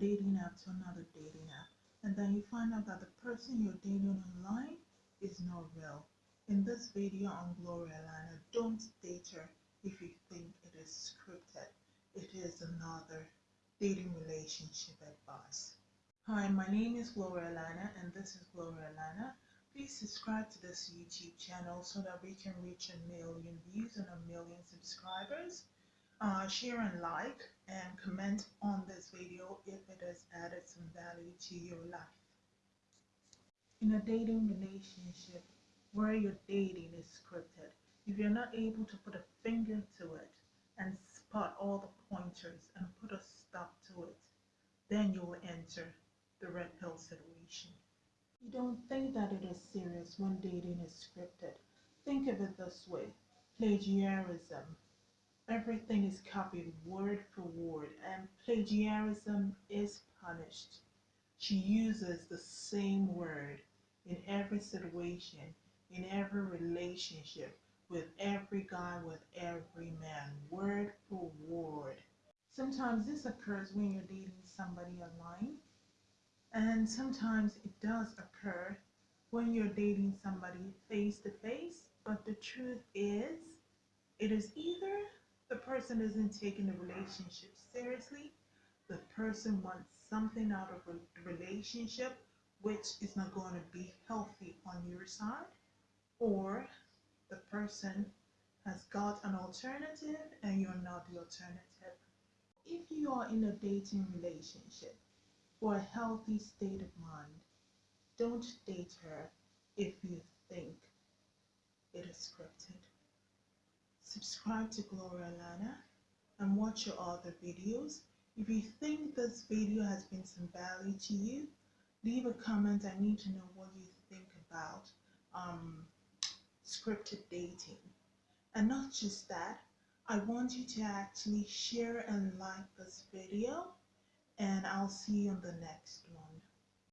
dating app to another dating app, and then you find out that the person you're dating online is not real. In this video on Gloria Lana, don't date her if you think it is scripted. It is another dating relationship advice. Hi, my name is Gloria Lana, and this is Gloria Lana. Please subscribe to this YouTube channel so that we can reach a million views and a million subscribers. Uh, share and like and comment on this video if it has added some value to your life. In a dating relationship where you're dating is scripted, if you're not able to put a finger to it and spot all the pointers and put a stop to it, then you will enter the red pill situation. You don't think that it is serious when dating is scripted. Think of it this way plagiarism. Everything is copied word for word, and plagiarism is punished. She uses the same word in every situation, in every relationship, with every guy, with every man, word for word. Sometimes this occurs when you're dating somebody online and sometimes it does occur when you're dating somebody face to face, but the truth is, it is either the person isn't taking the relationship seriously, the person wants something out of a relationship which is not going to be healthy on your side, or the person has got an alternative and you're not the alternative. If you are in a dating relationship, for a healthy state of mind. Don't date her if you think it is scripted. Subscribe to Gloria Lana and watch your other videos. If you think this video has been some value to you, leave a comment. I need to know what you think about um, scripted dating. And not just that, I want you to actually share and like this video and I'll see you on the next one.